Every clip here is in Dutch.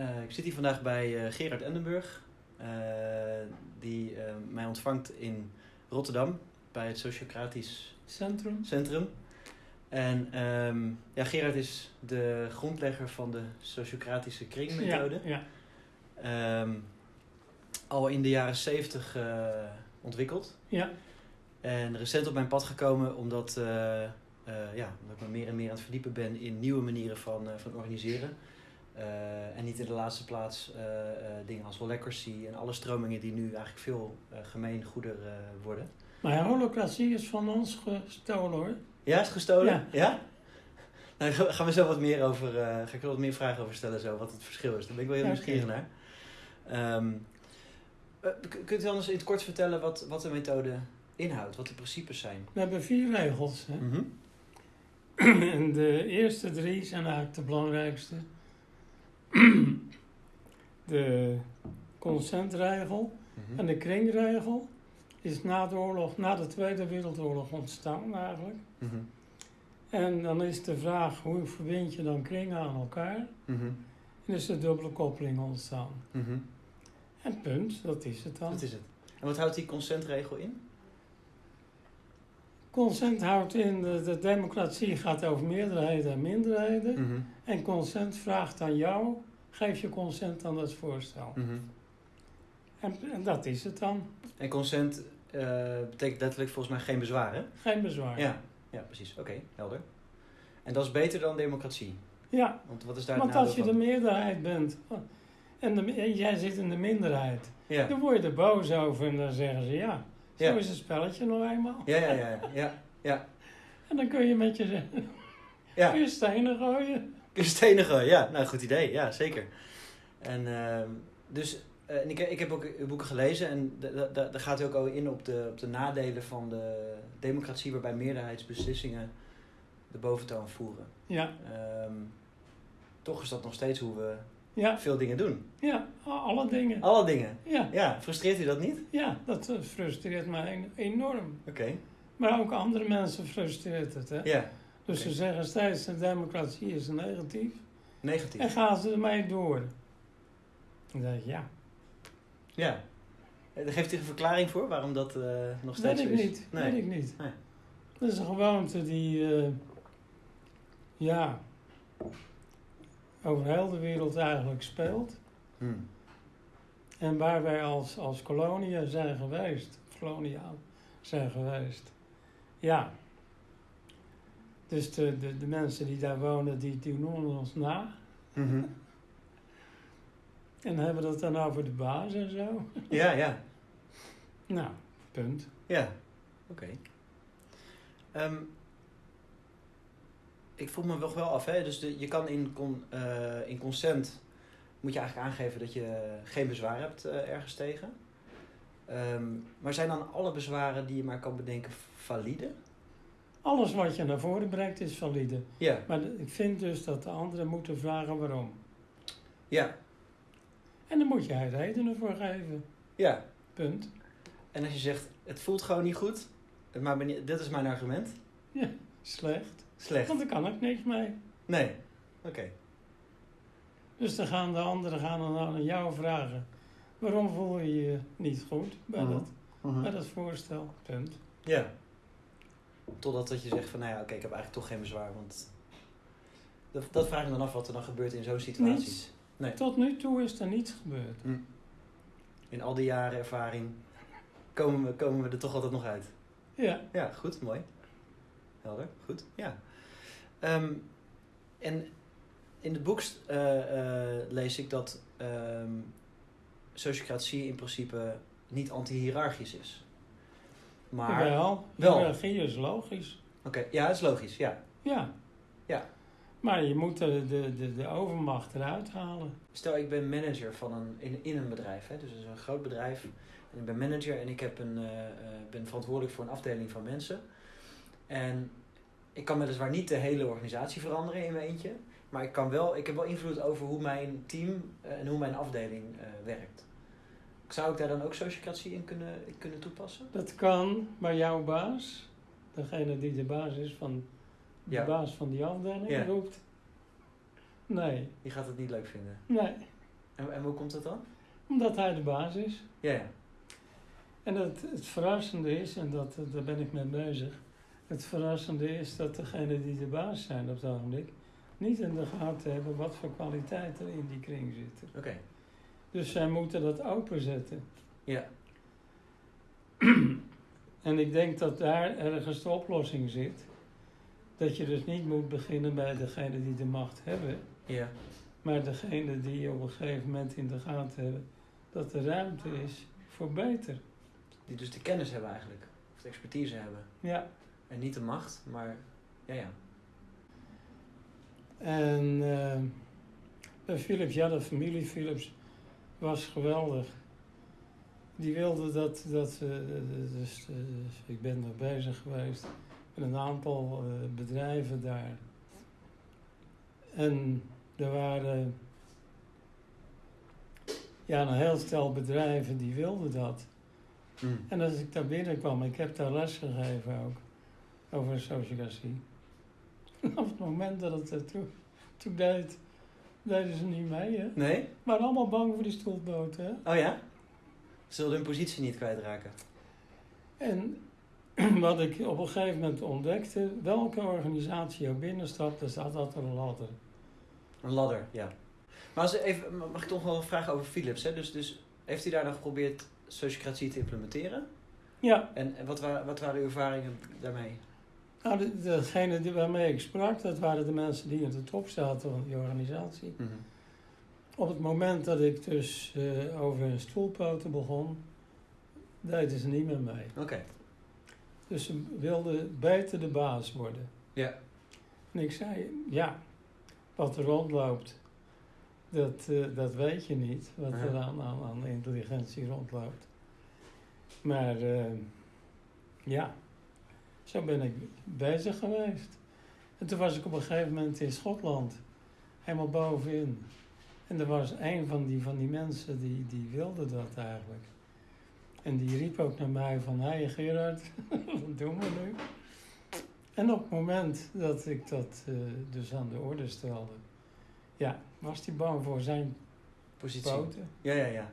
Eh, ik zit hier vandaag bij eh, Gerard Endenburg, eh, die mij ontvangt in Rotterdam bij het Sociocratisch Centrum. Centrum. En ehm, ja, Gerard is de grondlegger van de Sociocratische kringmethode. Ja, Ehm, al in de jaren 70 eh, ontwikkeld. ja, En recent op mijn pad gekomen omdat, ja, omdat ik me meer en meer aan het verdiepen ben in nieuwe manieren van, van organiseren. Eh, en niet in de laatste plaats eh, eh, dingen als holacracy en alle stromingen die nu eigenlijk veel gemeengoeder eh, worden. maar holocratie is van ons gestolen hoor. Ja, is gestolen? Ja. ja? Nou, daar gaan we zo wat meer over, ga ik er wat meer vragen over stellen, zo, wat het verschil is. Daar ben ik wel heel Ja, nieuwsgierig naar. K- kunt u anders in het kort vertellen wat, wat de methode inhoudt, wat de principes zijn? We hebben vier regels. Hè? Mhm. en de eerste drie zijn eigenlijk de belangrijkste. De consentregel Mhm. en de kringregel is na de oorlog, na de Tweede Wereldoorlog ontstaan eigenlijk. Mhm. En dan is de vraag hoe verbind je dan kringen aan elkaar? Mhm. En is de dubbele koppeling ontstaan. Mhm. En punt, dat is het dan. Dat is het. En wat houdt die consentregel in? Consent houdt in, de, de democratie gaat over meerderheden en minderheden. Mhm. En consent vraagt aan jou, geef je consent aan dat voorstel. Mhm. En, en dat is het dan. En consent eh, betekent letterlijk volgens mij geen bezwaar, hè? Geen bezwaar. Ja, ja precies. Oké, helder. En dat is beter dan democratie. Ja, Want wat is daar want als je de meerderheid bent en, de, en jij zit in de minderheid, Ja. dan word je er boos over en dan zeggen ze ja, zo is het spelletje nou eenmaal. Ja, ja, ja, ja, ja, En dan kun je met je, ja. kun je stenen gooien. Kun je stenen gooien? Ja, nou, goed idee. Ja, zeker. En ehm, dus, eh, en ik, ik heb ook uw boeken gelezen en da- da- da- daar gaat u ook al in op de, op de nadelen van de democratie waarbij meerderheidsbeslissingen de boventoon voeren. Ja, Ehm, toch is dat nog steeds hoe we ja, veel dingen doen. ja, alle dingen. Alle dingen. Ja, Ja, frustreert u dat niet? ja dat eh, frustreert mij en- enorm. Oké. Maar ook andere mensen frustreert het. Hè? Ja, Dus ze zeggen steeds de democratie is negatief. negatief. En gaan ze ermee door. Dan denk ik, ja, Ja. Eh, Geeft u een verklaring voor waarom dat eh, nog weet steeds ik is? niet. Nee. Weet ik niet. Nee. Dat is een gewoonte die, ja, over heel de wereld eigenlijk speelt. Hmm. En waar wij als, als kolonie zijn geweest, koloniaal zijn geweest. Ja. Dus de, de, de mensen die daar wonen, die, die noemen ons na. Mhm. En hebben dat dan over de baas en zo. Ja, ja. Nou, punt. Ja, oké. Ehm, ik vroeg me nog wel af, hè? dus de, je kan in, con, eh, in consent, moet je eigenlijk aangeven dat je geen bezwaar hebt eh, ergens tegen. Ehm, maar zijn dan alle bezwaren die je maar kan bedenken valide? Alles wat je naar voren brengt is valide. Ja, Maar ik vind dus dat de anderen moeten vragen waarom. ja, En dan moet jij redenen voor geven. ja. Punt. En als je zegt, het voelt gewoon niet goed, maar je- dit is mijn argument, Slecht. Slecht. Want daar kan ik niks mee. Nee, oké. Dus dan gaan de anderen gaan dan aan jou vragen. Waarom voel je je niet goed bij, Mhm. dat, Mhm. bij dat voorstel? Punt. Ja. Totdat dat je zegt van, nou ja, oké, ik heb eigenlijk toch geen bezwaar, want... Dat, dat vraag ik me dan af wat er dan gebeurt in zo'n situatie. Niets. Nee. Tot nu toe is er niets gebeurd. In al die jaren ervaring komen we, komen we er toch altijd nog uit. Ja. Ja, goed, mooi. Helder, goed, ja. Ehm, en in het boek eh, eh, lees ik dat ehm sociocratie in principe niet anti-hierarchisch is. Maar, Wel, Wel. hiërarchie is logisch. oké, ja, dat is logisch, ja. Ja. Ja. Maar je moet de, de, de, de overmacht eruit halen. Stel, ik ben manager van een, in, in een bedrijf, hè, dus het is een groot bedrijf. En ik ben manager en ik heb een, eh, ben verantwoordelijk voor een afdeling van mensen. En ik kan weliswaar niet de hele organisatie veranderen in mijn eentje. Maar ik, kan wel, ik heb wel invloed over hoe mijn team eh, en hoe mijn afdeling eh, werkt. Zou ik daar dan ook sociocratie in kunnen, kunnen toepassen? Dat kan bij jouw baas, degene die de baas is van de Ja. baas van die afdeling, Ja. roept. Nee, Die gaat het niet leuk vinden. nee. En, en hoe komt dat dan? Omdat hij de baas is. Ja, ja. En het, het verrassende is, en dat, daar ben ik mee bezig. Het verrassende is dat degenen die de baas zijn op het ogenblik. niet in de gaten hebben wat voor kwaliteiten er in die kring zitten. Oké. Dus zij moeten dat openzetten. Ja. En ik denk dat daar ergens de oplossing zit. Dat je dus niet moet beginnen bij degene die de macht hebben, Ja. maar degene die op een gegeven moment in de gaten hebben dat er ruimte is voor beter. Die dus de kennis hebben eigenlijk. Of de expertise hebben. Ja, En niet de macht, maar ja, ja. en eh, bij Philips, ja, de familie Philips was geweldig. Die wilde dat, dat eh, dus, eh, ik ben er bezig geweest met een aantal eh, bedrijven daar. En er waren ja, een heel stel bedrijven die wilden dat. Mm. En als ik daar binnenkwam, ik heb daar les gegeven ook, over sociocratie. Op het moment dat het er toe, toe deed, deden ze niet mee, hè. Nee? Maar allemaal bang voor die stoelboten, hè. Oh ja? Ze wilden hun positie niet kwijtraken. En wat ik op een gegeven moment ontdekte, welke organisatie ook binnenstapt, er staat altijd een ladder. Een ladder, ja. Maar als, even, mag ik toch wel een vraag over Philips? Hè? Dus, dus heeft u daar dan geprobeerd sociocratie te implementeren? Ja, En, en wat, wa wat waren uw ervaringen daarmee? Nou, de, degene die, waarmee ik sprak, dat waren de mensen die in de top zaten van die organisatie. Op het moment dat ik dus eh, over hun stoelpoten begon, deden ze niet meer mee. Oké. Dus ze wilden beter de baas worden. Ja. En ik zei, ja, wat er rondloopt, dat, eh, dat weet je niet. Wat er aan, aan intelligentie rondloopt. Maar eh, ja, zo ben ik bezig geweest. En toen was ik op een gegeven moment in Schotland, helemaal bovenin. En er was een van die, van die mensen die, die wilde dat eigenlijk. En die riep ook naar mij van, hé hey Gerard, wat doen we nu? En op het moment dat ik dat eh, dus aan de orde stelde, ja, was hij bang voor zijn Positie. poten. Ja, ja, ja.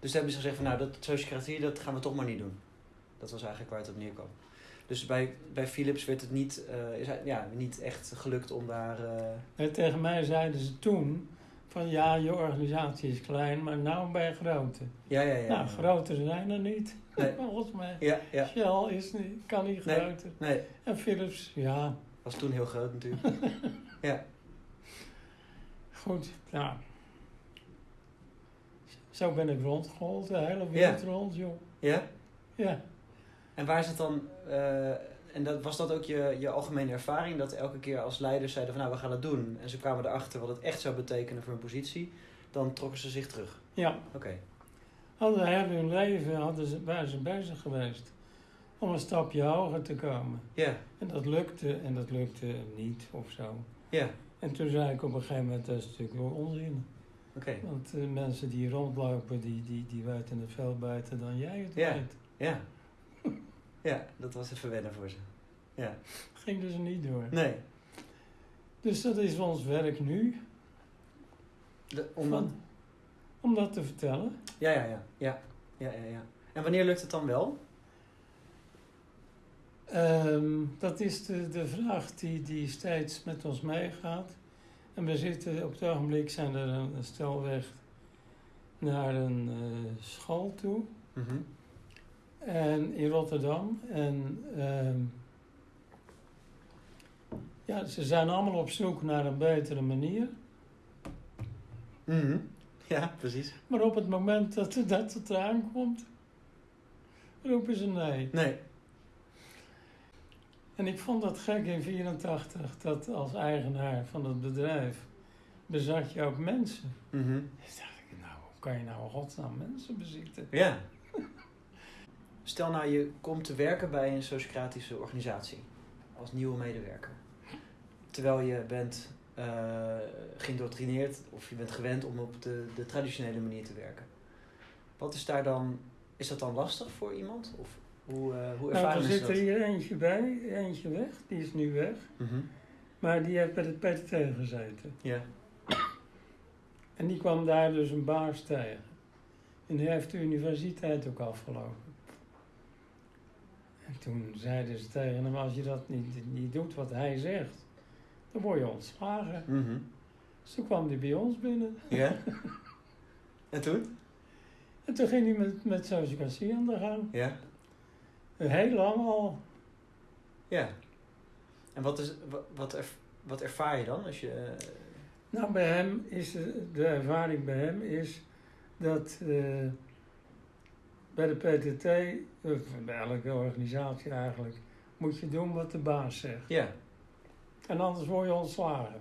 Dus hebben ze gezegd van nou, dat sociocratie, dat gaan we toch maar niet doen. Dat was eigenlijk waar het op neerkwam. Dus bij, bij Philips werd het niet, eh, is, hij- ja, niet echt gelukt om daar... eh, En tegen mij zeiden ze toen van ja, je organisatie is klein, maar nou ben je grote. ja, ja, ja. nou, ja. groter zijn er niet. Nee. Volgens mij. Ja, ja. Shell is niet, kan niet Nee. groter. Nee, En Philips, ja, was toen heel groot natuurlijk. ja. goed. Nou, zo ben ik rondgehold, de hele wereld rond, joh. Ja? Ja. En waar is het dan... eh, en dat, was dat ook je, je algemene ervaring? Dat elke keer als leiders zeiden van nou, we gaan het doen. En ze kwamen erachter wat het echt zou betekenen voor hun positie. Dan trokken ze zich terug. Ja, Oké. hadden heel hun leven hadden ze, waren ze bezig geweest om een stapje hoger te komen. Ja, En dat lukte en dat lukte niet of zo. ja. En toen zei ik op een gegeven moment, dat is natuurlijk onzin. Oké. Want eh, mensen die rondlopen, die, die, die weten het veel beter dan jij het Ja. weet. Ja. Ja, dat was even wennen voor ze. Ja. Ging dus niet door. Nee. Dus dat is ons werk nu, De, om van, om dat te vertellen. Ja, ja, ja, ja. Ja, ja, ja. En wanneer lukt het dan wel? Ehm, dat is de, de vraag die, die steeds met ons meegaat. En we zitten op het ogenblik zijn er een, een stel weg naar een eh, school toe. Mhm. En in Rotterdam. En ehm, ja, ze zijn allemaal op zoek naar een betere manier. Mhm. Ja, precies. Maar op het moment dat, dat het eraan komt, roepen ze nee. Nee. En ik vond dat gek in 84 dat als eigenaar van het bedrijf bezat je ook mensen. Dus dacht ik, nou, hoe kan je nou godsnaam mensen bezitten? Ja. Stel nou, je komt te werken bij een sociocratische organisatie. Als nieuwe medewerker. Terwijl je bent eh geïndoctrineerd of je bent gewend om op de, de traditionele manier te werken. Wat is daar dan... Is dat dan lastig voor iemand? Of hoe, eh hoe Nou, ervaren er zit er hier eentje bij, eentje weg, die is nu weg. Mhm. Maar die heeft bij het PTT gezeten. Ja. En die kwam daar dus een baas tegen. En die heeft de universiteit ook afgelopen. En toen zeiden ze tegen hem, als je dat niet, niet doet wat hij zegt, dan word je ontslagen. Mhm. Dus toen kwam hij bij ons binnen. Ja? En toen? En toen ging hij met, met sociocratie aan de gang. Ja. Heel lang al. Ja. En wat, is, wat, wat, wat ervaar je dan als je... eh, Nou, bij hem is de, de ervaring bij hem is dat eh, bij de PTT, of bij elke organisatie eigenlijk, moet je doen wat de baas zegt. ja. En anders word je ontslagen.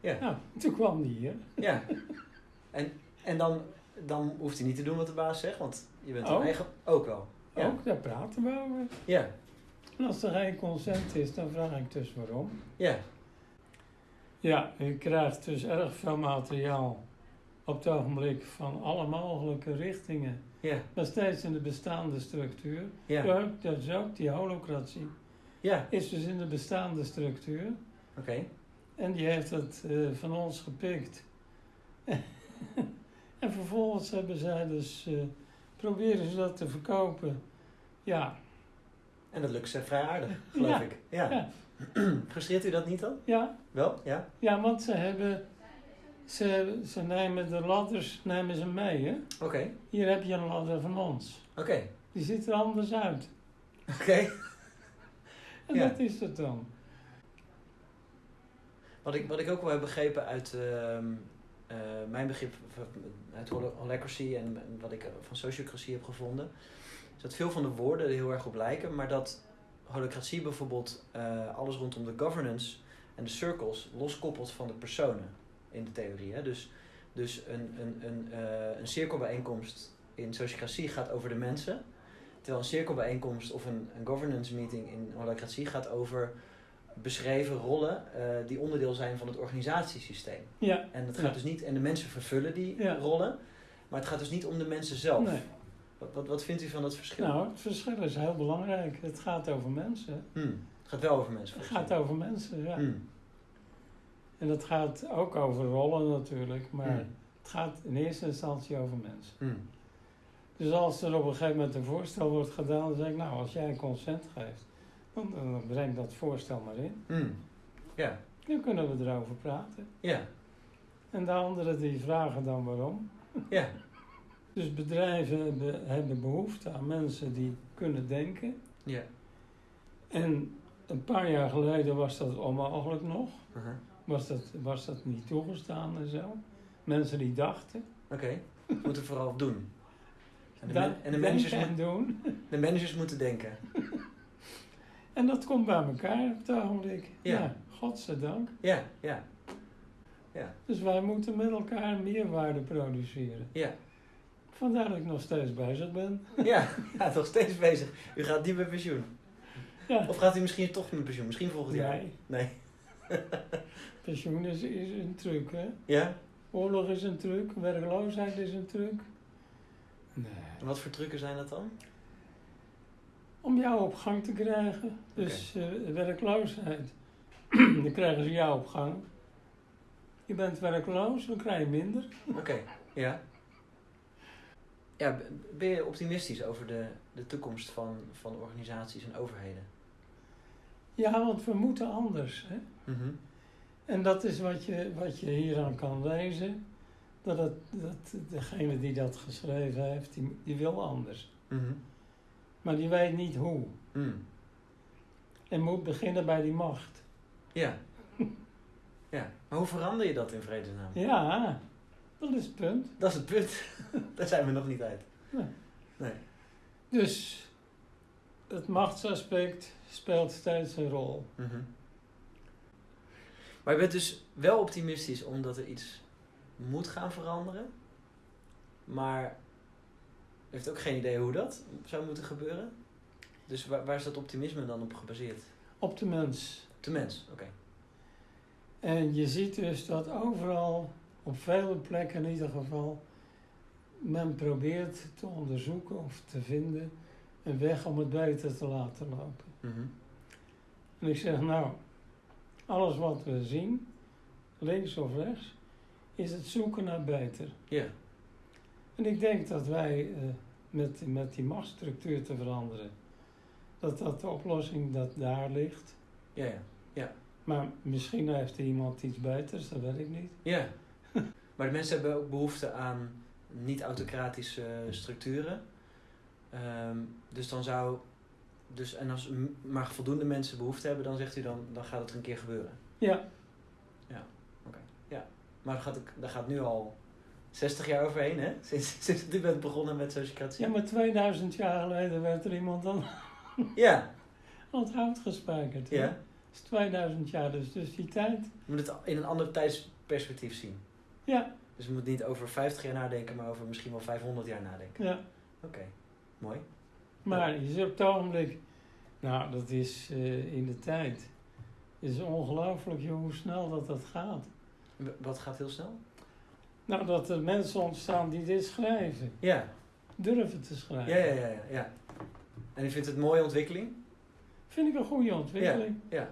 Ja. Nou, toen kwam die hier. Ja. En, en dan, dan hoeft hij niet te doen wat de baas zegt, want je bent Ook? een eigen... Ook wel. Ja. Ook, daar praten we over. Ja. En als er geen consent is, dan vraag ik dus waarom. Ja. Ja, je krijgt dus erg veel materiaal op het ogenblik van alle mogelijke richtingen. Ja. Maar steeds in de bestaande structuur. Ja. Dat is ook die holocratie. Ja. Is dus in de bestaande structuur. Oké. En die heeft het eh, van ons gepikt. en vervolgens hebben zij dus, eh, proberen ze dat te verkopen. Ja, En dat lukt ze vrij aardig, geloof Ja. ik. Ja. Ja. Frustreert u dat niet dan? ja, Wel? Ja. ja, want ze hebben, ze, ze nemen de ladders nemen ze mee. Hè? Oké. Hier heb je een ladder van ons. Oké. Die ziet er anders uit. Oké. En Ja. dat is het dan. Wat ik, wat ik ook wel heb begrepen uit ehm, eh, mijn begrip van- uit hol- holacracy en wat ik eh, van sociocratie heb gevonden, is dat veel van de woorden er heel erg op lijken, maar dat holacratie bijvoorbeeld eh, alles rondom de governance en de circles loskoppelt van de personen in de theorie. Hè? Dus, dus een, een, een, eh, een cirkelbijeenkomst in sociocratie gaat over de mensen, terwijl een cirkelbijeenkomst of een, een governance meeting in holacratie gaat over beschreven rollen eh, die onderdeel zijn van het organisatiesysteem. Ja, En, het Ja. gaat dus niet, en de mensen vervullen die Ja. rollen, maar het gaat dus niet om de mensen zelf. nee. Wat, wat, wat vindt u van dat verschil? Nou, het verschil is heel belangrijk. Het gaat over mensen. Hmm. Het gaat wel over mensen. Het gaat over mensen, ja. Hmm. En dat gaat ook over rollen natuurlijk, maar Hmm. het gaat in eerste instantie over mensen. Hmm. Dus als er op een gegeven moment een voorstel wordt gedaan, dan zeg ik, nou, als jij consent geeft, dan, dan breng dat voorstel maar in. Hmm. Ja, Dan kunnen we erover praten. ja, En de anderen die vragen dan waarom. ja. Dus bedrijven hebben, hebben behoefte aan mensen die kunnen denken. ja. En een paar jaar geleden was dat onmogelijk nog. Uh-huh. Was dat, was dat niet toegestaan en zo. Mensen die dachten. Oké, moeten vooral doen. En de, dat en de, managers, denken en moet- doen. de managers moeten denken. En dat komt bij elkaar op het ogenblik. Ja. Ja, godzijdank. Ja, ja, Dus wij moeten met elkaar meerwaarde produceren. ja. Vandaar dat ik nog steeds bezig ben. Ja, ja, nog steeds bezig. U gaat niet met pensioen. Ja. Of gaat u misschien toch met pensioen? Misschien volgend jaar? Nee, Nee. Pensioen is, is een truc, hè. Ja? Oorlog is een truc, werkloosheid is een truc. Nee. En wat voor trucken zijn dat dan? Om jou op gang te krijgen. Dus eh, werkloosheid. dan krijgen ze jou op gang. Je bent werkloos, dan krijg je minder. Oké, ja. Ja, ben je optimistisch over de, de toekomst van, van organisaties en overheden? Ja, want we moeten anders. Hè? Mhm. En dat is wat je, wat je hieraan kan lezen. Dat, het, dat degene die dat geschreven heeft, die, die wil anders. Mhm. Maar die weet niet hoe. Mm. En moet beginnen bij die macht. Ja. ja. Maar hoe verander je dat in vredesnaam? Ja, dat is het punt. Dat is het punt. Daar zijn we nog niet uit. Nee. Nee. Dus het machtsaspect speelt steeds een rol. Mhm. Maar je bent dus wel optimistisch omdat er iets moet gaan veranderen. Maar je heeft ook geen idee hoe dat zou moeten gebeuren. Dus waar, waar is dat optimisme dan op gebaseerd? Op de mens. De mens, oké. En je ziet dus dat overal, op vele plekken in ieder geval, men probeert te onderzoeken of te vinden een weg om het beter te laten lopen. Mhm. En ik zeg nou, alles wat we zien, links of rechts, is het zoeken naar beter. Ja. En ik denk dat wij eh, met, met die machtsstructuur te veranderen, dat dat de oplossing dat daar ligt. Ja, ja. Maar misschien heeft iemand iets beters, dat weet ik niet. Ja. maar de mensen hebben ook behoefte aan niet-autocratische structuren. Ehm, dus dan zou. Dus, en als maar voldoende mensen behoefte hebben, dan zegt u dan, dan gaat het er een keer gebeuren. Ja, Maar dat gaat, daar gaat nu al 60 jaar overheen, hè? Sinds, sinds u bent begonnen met sociocratie. ja, maar 2000 jaar geleden werd er iemand aan, Ja, aan het hout gespijkerd. hè? ja. Dat is 2000 jaar, dus, dus die tijd. Je moet het in een ander tijdsperspectief zien. Ja, Dus je moet niet over 50 jaar nadenken, maar over misschien wel 500 jaar nadenken. ja. Oké, mooi. Maar je ziet op het ogenblik, nou dat is eh, in de tijd, het is ongelooflijk joh, hoe snel dat dat gaat. Wat gaat heel snel? Nou, dat er mensen ontstaan die dit schrijven, Ja, durven te schrijven. ja, ja, ja. ja, ja. En u vindt het een mooie ontwikkeling? Vind ik een goede ontwikkeling. Ja.